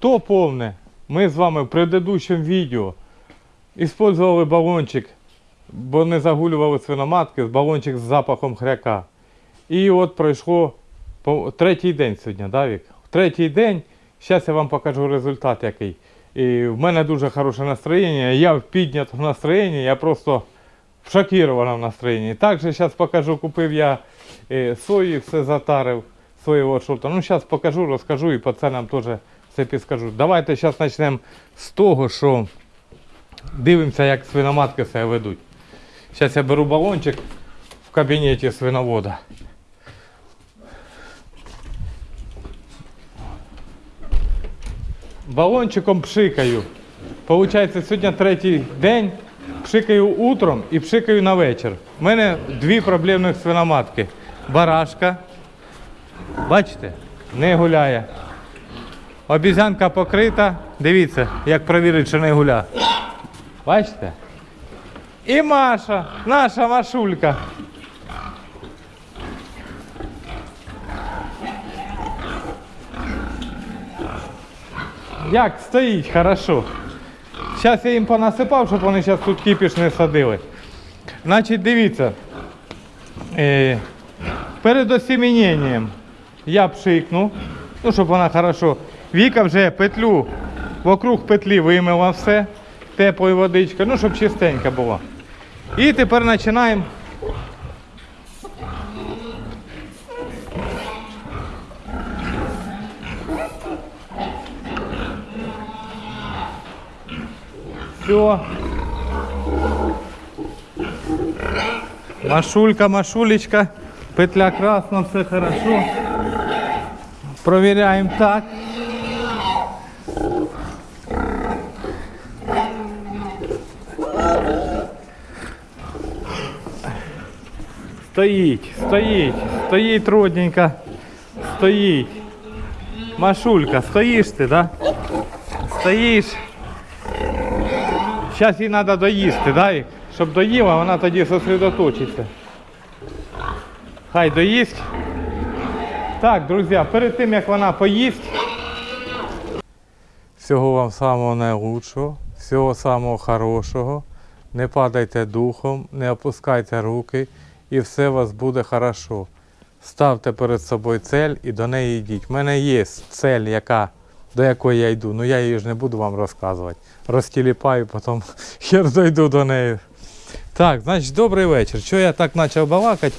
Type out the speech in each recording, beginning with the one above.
Хто помне, ми з вами в предыдущому відео использовали балончик, бо не загулювали свиноматки, балончик з запахом хряка. І от пройшло третій день сьогодні, да, Вік? Третій день. Зараз я вам покажу результат який. І в мене дуже хороше настроєння. Я в піднятому настроєнні, я просто в шокірованому настроєнні. Також зараз покажу, купив я е, сої, все затарив, соєвого шорта. Ну, зараз покажу, розкажу і по ценам теж все підскажу. Давайте зараз почнемо з того, що дивимося, як свиноматки себе ведуть. Зараз я беру балончик в кабінеті свиновода. Балончиком пшикаю. Получається, сьогодні третій день. Пшикаю утром і пшикаю на вечір. У мене дві проблемних свиноматки. Барашка. Бачите? Не гуляє. Обізянка покрита. Дивіться, як провірити, що не гуля. Бачите? І Маша, наша Машулька. Як стоїть хорошо. Зараз я їм понасипав, щоб вони зараз тут кипіш не садили. Значить, дивіться. Е, перед осіміненням я пшикну, ну, щоб вона хорошо. Віка вже петлю, вокруг петлі вимила все, теплою водичкою, ну, щоб чистенько було. І тепер починаємо. Все. Машулька, Машулечка, петля красна, все хорошо. Проверяем так. Стоїть, стоїть, стоїть родненько, стоїть. Машулька, стоїш ти, да? Стоїш. Зараз їй треба доїсти, да? Щоб доїла, вона тоді сосредоточиться. Хай доїсть. Так, друзі, перед тим як вона поїсть. Всього вам самого найкращого, всього самого хорошого. Не падайте духом, не опускайте руки і все у вас буде хорошо. Ставте перед собою цель і до неї йдіть. У мене є цель, яка, до якої я йду, ну я її ж не буду вам розказувати. Розтіліпаю, потім хер дойду до неї. Так, значить, добрий вечір. Що я так почав балакати?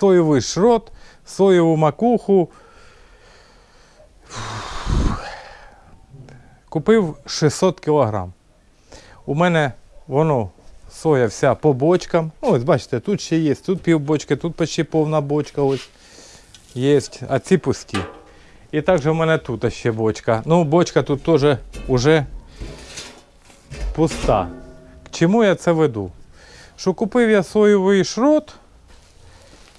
Соєвий шрот, соєву макуху. Купив 600 кг. У мене воно соя вся по бочкам. Ну, ось бачите, тут ще є, тут пів бочки, тут почти повна бочка ось є, а ці пусті. І також в мене тут ще бочка. Ну, бочка тут теж уже пуста. К чому я це веду? Що купив я соєвий шрот,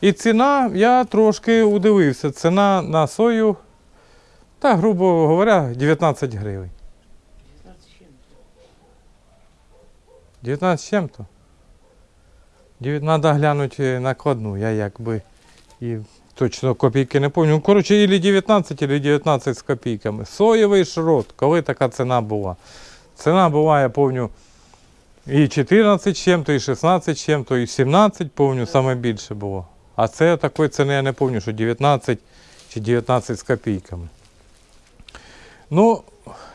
і ціна, я трошки удивився. Ціна на сою, та, грубо говоря, 19 гривень. 19 чим-то? Треба глянути накладну, я якби і точно копійки не пам'ятаю. Ну, коротше, ілі 19, ілі 19 з копійками. Соєвий шрот, коли така ціна була. Ціна була, я пам'ятаю, і 14 з чим-то, і 16 з чим-то, і 17, пам'ятаю, саме більше було. А це такої ціни я не пам'ятаю, що 19 чи 19 з копійками. Ну,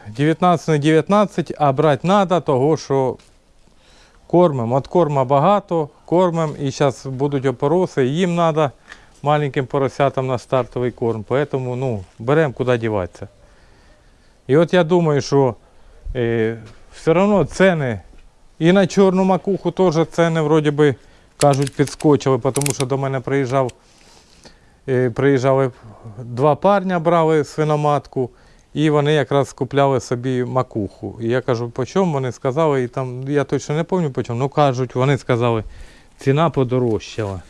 19 не 19, а брати треба, того що кормимо. От корма багато, кормимо і зараз будуть опороси, їм треба маленьким поросятам на стартовий корм. Поэтому ну, беремо куди діватися. І от я думаю, що е, все одно ціни і на чорну макуху теж ціни вроді би кажуть підскочили, тому що до мене приїжджав, е, приїжджали два парня, брали свиноматку. І вони якраз купляли собі макуху. І я кажу, по чому вони сказали, і там, я точно не пам'ятаю по чому, ну кажуть, вони сказали, ціна подорожчала.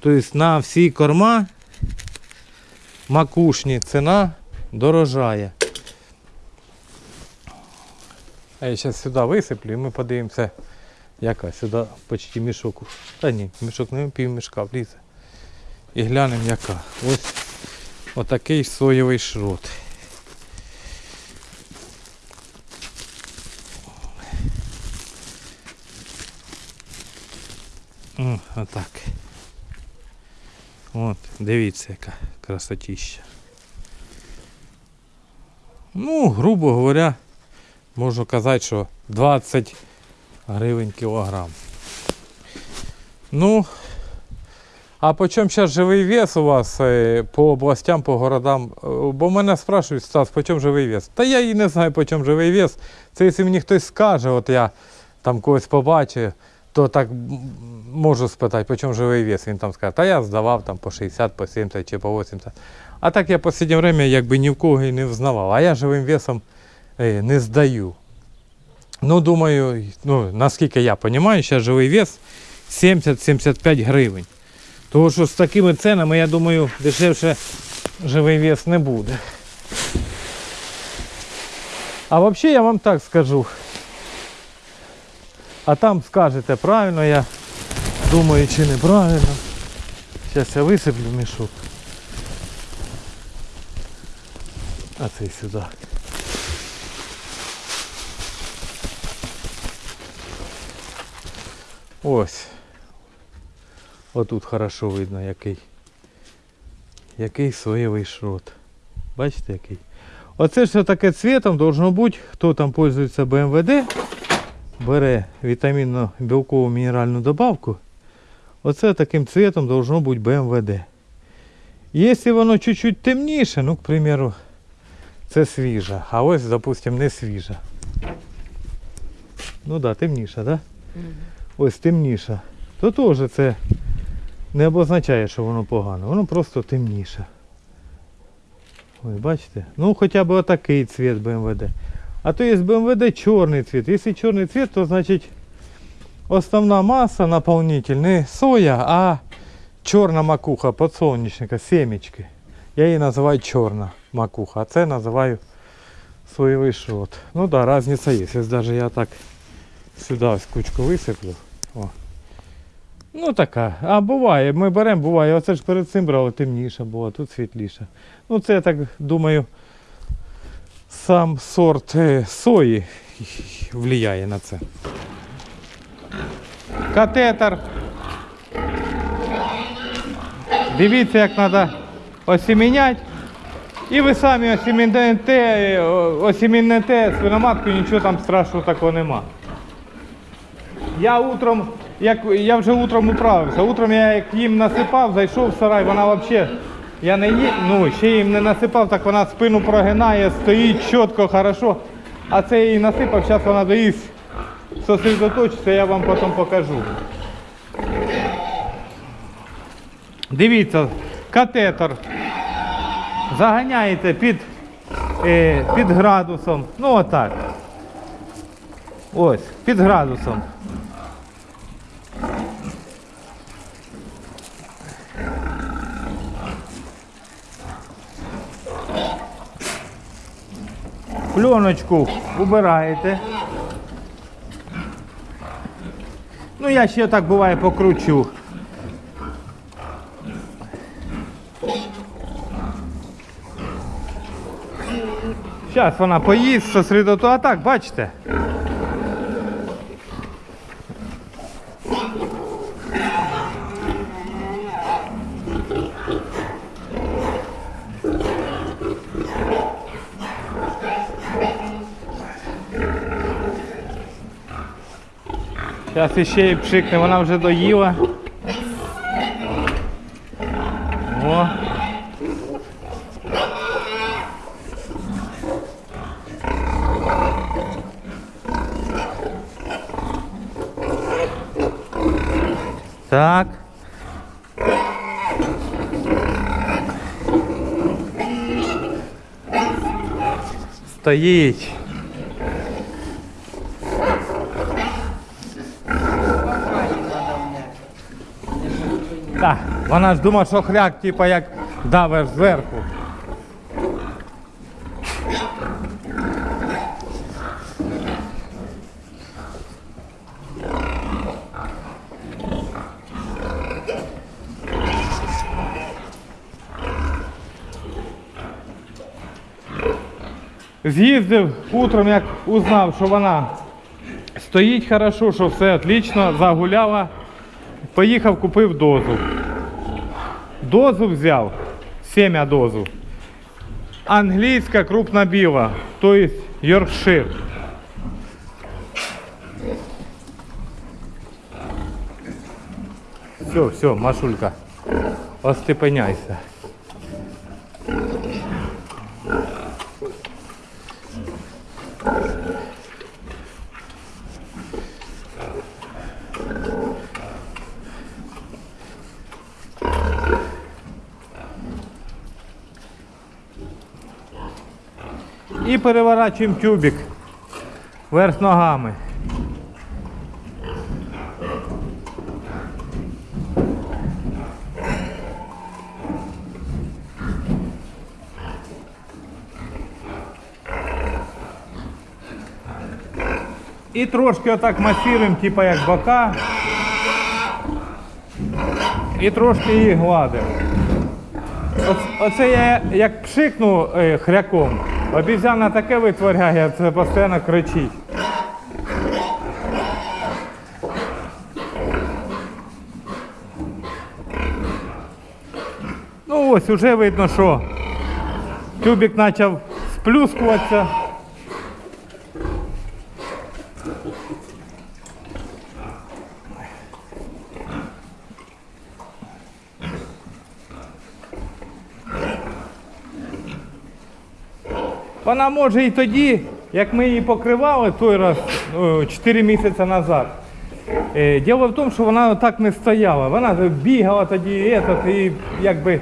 Тобто на всі корма макушні ціна дорожає. А я зараз сюди висиплю і ми подивимося, яка сюди почти мішок. Та ні, мішок не пів мішка влізе. І глянемо яка. Ось отакий соєвий шрот. Отак. От, дивіться, яка красотища. Ну, грубо говоря, можу казати, що 20 гривень кілограм. Ну, а по чому зараз живий вес у вас е, по областям, по городам? Е, Бо мене спрашують, Стас, по чому живий вес? Та я і не знаю, по чому живий вес. Це якщо мені хтось скаже, от я там когось побачив, то так можу спитати, по чому живий вес. Він там скаже, та я здавав там по 60, по 70 чи по 80. А так я в останнє время якби ні в кого і не взнавав. А я живим весом е, не здаю. Ну, думаю, ну, наскільки я розумію, зараз живий вес 70-75 гривень. Тому що з такими ценами, я думаю, дешевше живий вес не буде. А взагалі я вам так скажу. А там скажете, правильно я думаю чи неправильно. Зараз я висиплю мішок. А цей сюди. Ось. Отут хорошо видно який. Який соєвий шрот. Бачите який? Оце все таке цвітом должно бути, хто там пользується БМВД, бере вітамінно білкову мінеральну добавку. Оце таким цвітом должно бути БМВД. Якщо воно чуть-чуть темніше, ну, к примеру, це свіжа, а ось, допустим, не свіжа. Ну так, да, темніша, да? Ось темніша. То теж це не обозначає, що воно погано. Воно просто темніше. Ось бачите? Ну хоча б отакий цвіт БМВД. А то є БМВД чорний цвіт. Якщо чорний цвіт, то значить основна маса наповнитель не соя, а чорна макуха подсолнечника, семечки. Я її називаю чорна макуха, а це називаю соєвий шрот. Ну да, різниця є. Ось навіть я так сюди ось кучку висиплю. О. Ну така. А буває, ми беремо, буває. Оце ж перед цим брали темніше було, тут світліше. Ну це я так думаю, сам сорт е, сої впливає на це. Катетер. Дивіться, як треба осіміняти. І ви самі осімінете, е, осімінете свиноматку, нічого там страшного такого нема. Я утром, як я вже утром управився. Утром я як їм насипав, зайшов в сарай, вона взагалі, я не ї, ну ще їм не насипав, так вона спину прогинає, стоїть чітко, хорошо. А це я їй насипав, зараз вона доїсть, сосредоточиться, я вам потім покажу. Дивіться, катетер. Заганяєте під, е, під градусом. Ну отак. Ось, під градусом. Пленочку убираєте. Ну, я ще так буває покручу. Зараз вона поїсть, сосредоту, а так, бачите? Зараз іще її пшикне, вона вже доїла. О. Так. Стоїть. Так, вона ж думає, що хряк, типа як давиш зверху. З'їздив утром, як узнав, що вона стоїть хорошо, що все отлично, загуляла. Поїхав, купив дозу. Дозу взяв, семя дозу. Англійська крупна біла, тобто Йоркшир. Все, все, Машулька, остепеняйся. І переворачуємо тюбик вверх ногами. І трошки отак масируємо, типа як бока. І трошки її гладимо. Оце я як пшикну е, хряком, обізяна таке витворяє, це постійно кричить. Ну ось уже видно, що тюбик почав сплюскуватися. Вона може і тоді, як ми її покривали той раз, ну, 4 місяці назад. Е, Діло в тому, що вона так не стояла. Вона бігала тоді і, этот, і якби.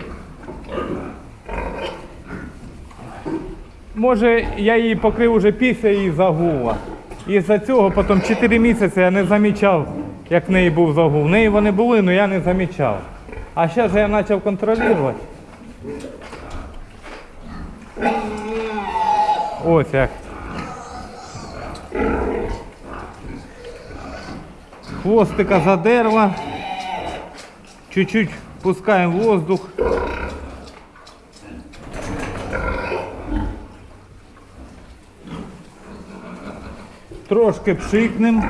Може, я її покрив уже після її загула. І за цього потім 4 місяці я не замічав, як в неї був загул. В неї вони були, але я не замічав. А зараз я почав контролювати. Ось. Хвостика задерла. Чуть-чуть пускаем воздух. Трошки пшикнем.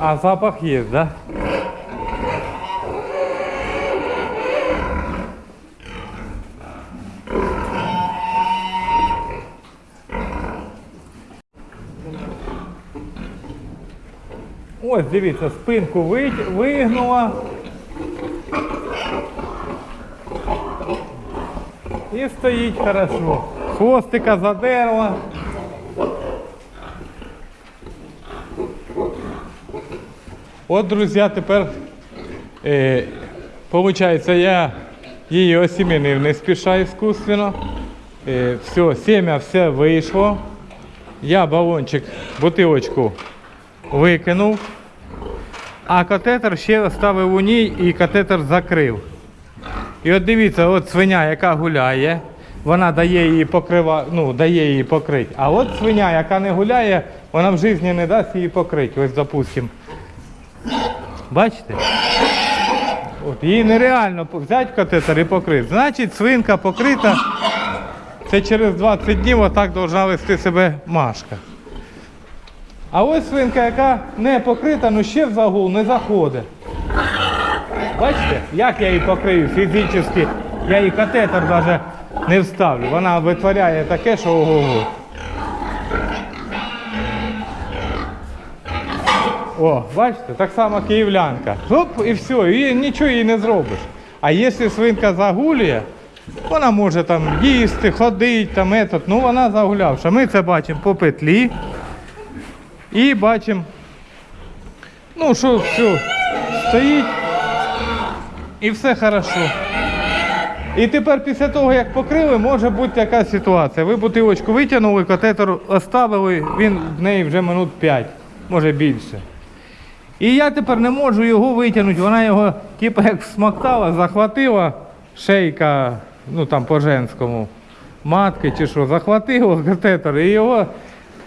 А запах есть, да? Ось, дивіться, спинку ви- вигнула. І стоїть хорошо. Хвостика задерла. От, друзі, тепер, е, виходить, я її осімінив не спіша іскусственно. Е, все, семя все вийшло. Я балончик, бутилочку викинув, а катетер ще оставив у ній і катетер закрив. І от дивіться, от свиня, яка гуляє, вона дає її покрива, ну, дає її покрити. А от свиня, яка не гуляє, вона в житті не дасть її покрити. Ось, допустимо. Бачите? От, її нереально взяти катетер і покрити. Значить, свинка покрита. Це через 20 днів отак повинна вести себе Машка. А ось свинка, яка не покрита, ну ще в загул не заходить. Бачите, як я її покрию фізично, я їй катетер навіть не вставлю. Вона витворяє таке, що ого-го. О, бачите, так само київлянка. Хоп, і все, і нічого їй не зробиш. А якщо свинка загулює, вона може там їсти, ходити, там етот, ну вона загулявша. Ми це бачимо по петлі. І бачимо, ну що, все, стоїть і все хорошо. І тепер після того, як покрили, може бути така ситуація. Ви бутилочку витягнули, катетер оставили, він в неї вже минут 5, може більше. І я тепер не можу його витягнути. Вона його, типу, як смоктала, захватила шейка, ну там по-женському, матки чи що, захватила катетер і його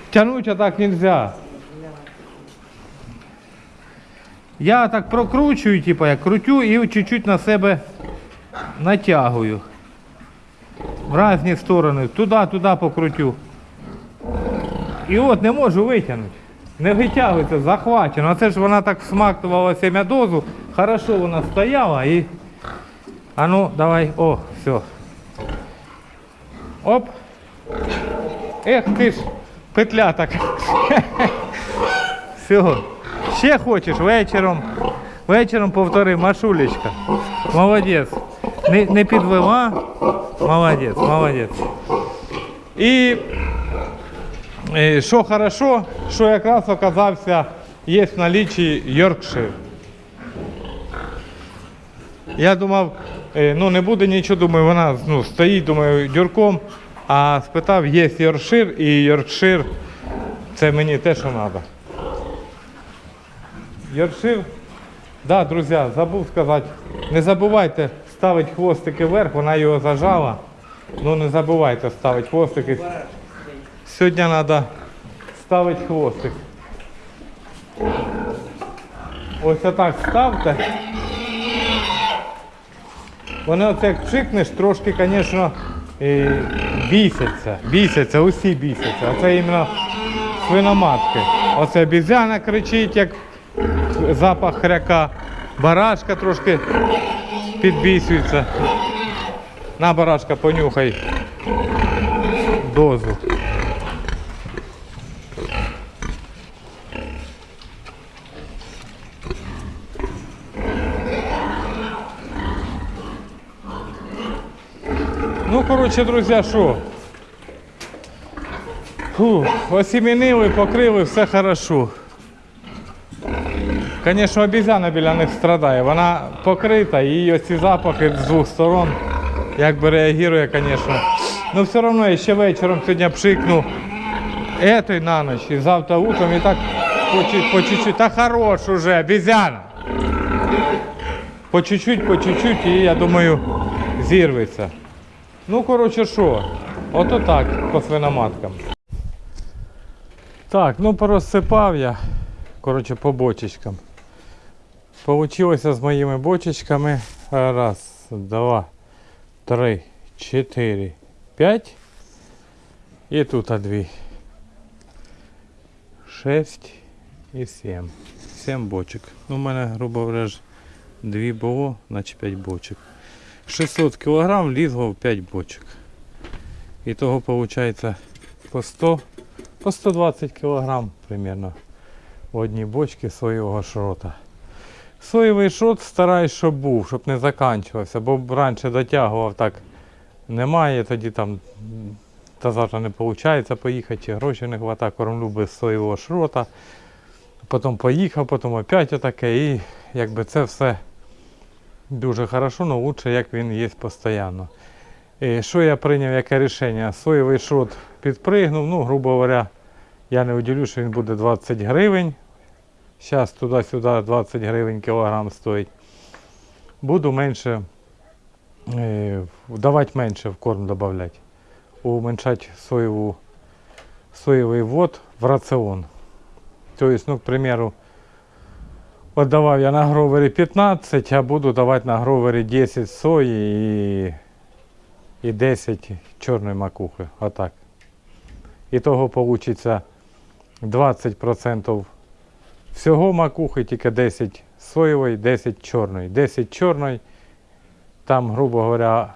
тягнути так не можна. Я так прокручую, типу, я крутю і чуть-чуть на себе натягую. В різні сторони. Туди, туди покрутю. І от не можу витягнути. Не витягується, захвачено. А це ж вона так смактувала семядозу. Хорошо вона стояла і. А ну, давай, о, все. Оп. Ех ти ж, петля так. Все. Ще хочеш вечором. Вечором повтори, Машулечка. Молодець. Не, не підвела. Молодець, молодець. І що хорошо, що якраз оказався, є в налічі Йоркшир. Я думав, е, ну не буде нічого, думаю, вона ну, стоїть, думаю, дюрком, а спитав, є Йоркшир, і Йоркшир це мені те, що треба. Йоркшир, да, друзі, забув сказати, не забувайте ставити хвостики вверх, вона його зажала. Ну не забувайте ставити хвостики. Сьогодні треба ставити хвостик. Ось отак ставте. Вони оце як пшикнеш, трошки, звісно, бісяться. Бісяться, усі бісяться. Оце іменно свиноматки. Оце обізяна кричить, як запах хряка. Барашка трошки підбісюється. На барашка понюхай дозу. Ну, коротше, друзі, що? Фу, покрили, все хорошо. Звісно, обізяна біля них страдає. Вона покрита, і оці запахи з двох сторон якби реагує, звісно. Ну все одно я ще вечором сьогодні пшикну этой на ніч і завтра утром і так по чуть-чуть. Та хорош уже, обізяна. По чуть-чуть, по чуть-чуть, і я думаю, зірветься. Ну, коротше, що? Ото так, по свиноматкам. Так, ну порозсипав я. Коротше, по бочечкам. Получилося з моїми бочечками. Раз, два, три, чотири, п'ять. І тут дві. Шесть і сім. Сім бочок. Ну, у мене, грубо говоря, дві було, значить 5 бочок. 600 кг влізло в 5 бочок. І того по 100, по 120 кг примерно в одній бочці соєвого шрота. Соєвий шрот стараюсь, щоб був, щоб не заканчувався, бо раніше дотягував так. Немає, тоді там та завтра не виходить поїхати, чи грошей не вистачає, кормлю без соєвого шрота. Потім поїхав, потім опять отаке. І якби це все дуже хорошо, але краще, як він є постійно. І що я прийняв, яке рішення? Соєвий шрот підпригнув, ну, грубо говоря, я не уділю, що він буде 20 гривень. Зараз туди-сюди 20 гривень кілограм стоїть. Буду менше, е, давати менше в корм додавати. Уменьшати соєву, соєвий ввод в раціон. Тобто, ну, к примеру, от давав я на гровері 15, а буду давати на гровері 10 сої і, і 10 чорної макухи. Отак. І того вийде 20% всього макухи, тільки 10 соєвої, 10 чорної. 10 чорної, там, грубо говоря,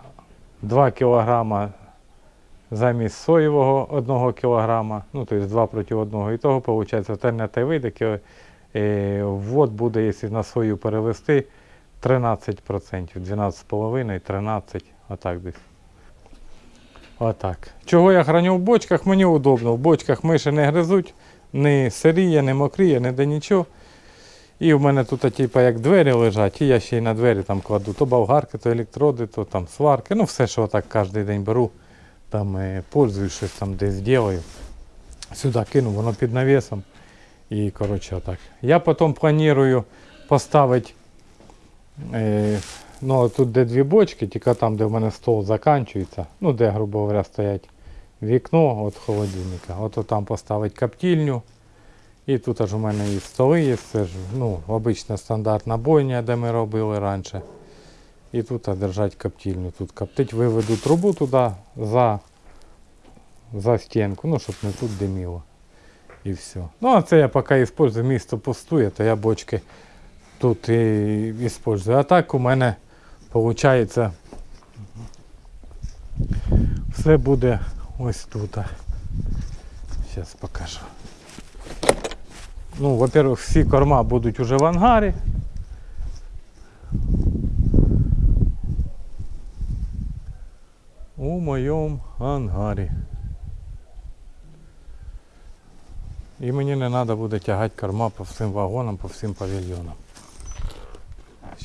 2 кг замість соєвого 1 кг, ну, тобто 2 проти 1. І того виходить, альтернативний вид, який е, ввод буде, якщо на сою перевести, 13%, 12,5, 13, отак десь. Отак. Чого я храню в бочках, мені удобно. В бочках миші не гризуть, не сиріє, не мокріє, не де нічого. І в мене тут типу, як двері лежать, і я ще й на двері там кладу то болгарки, то електроди, то там сварки. Ну все, що так кожен день беру, там е, пользуюсь, щось там десь ділаю. Сюди кину, воно під навісом. І коротше отак. Я потім планую поставити. Е, ну, тут де дві бочки, тільки там, де в мене стол закінчується, ну де, грубо говоря, стоять вікно від холодильника. От там поставити коптильню. І тут аж у мене і столи є, це ж ну, обична стандартна бойня, де ми робили раніше. І тут держать коптильню. Тут коптить, виведу трубу туди за, за стінку, ну, щоб не тут диміло. І все. Ну, а це я поки использую, місто пустує, то я бочки тут і использую. А так у мене виходить все буде ось тут. Зараз покажу. Ну, во-первых, всі корма будуть уже в ангарі. У моєму ангарі. І мені не треба буде тягати корма по всім вагонам, по всім павільйонам.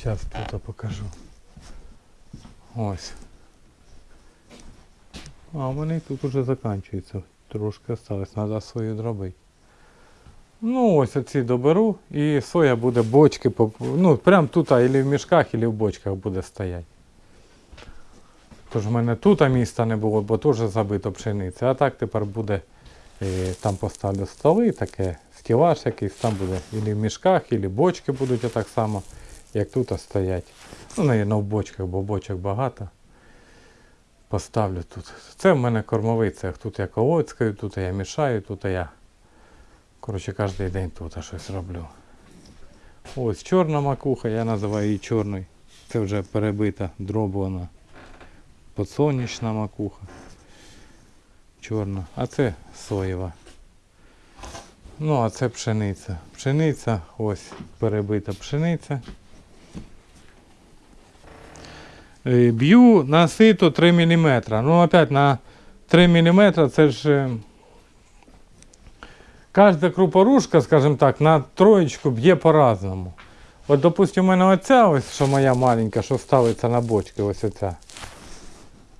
Зараз тут покажу. Ось. А мене тут уже закінчується. Трошки осталось, треба свою дробити. Ну, ось оці доберу і соя буде бочки, ну, прям тут, або в мішках, або в бочках буде стояти. Тож в мене тут міста не було, бо теж забито пшениця. А так тепер буде, там поставлю столи, таке, стілаж якийсь, там буде або в мішках, або бочки будуть отак само, як тут стоять. Ну, навіть в бочках, бо бочок багато. Поставлю тут. Це в мене кормовий цех. Тут я колоцькаю, тут я мішаю, тут я. Коротше, кожен день тут щось роблю. Ось чорна макуха, я називаю її чорною. Це вже перебита, дроблена. Подсонячна макуха. Чорна. А це соєва. Ну, а це пшениця. Пшениця, ось перебита пшениця. Е, Б'ю на сито 3 мм. Ну, опять на 3 мм це ж. е, Кожна крупорушка, скажімо так, на троєчку б'є по-разному. От, допустимо, у мене оця ось, що моя маленька, що ставиться на бочки, ось оця.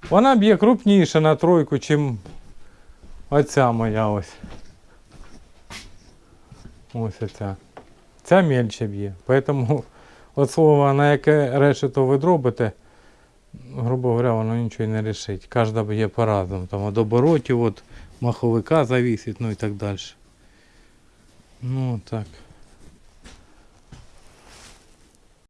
Вона б'є крупніше на тройку, чим оця моя ось. Ось оця. Ця мельче б'є. Поэтому от слово, на яке решето ви дробите, грубо говоря, воно нічого не рішить. Кожна б'є по-разному. Там від оборотів, від маховика завісить, ну і так далі. Ну так.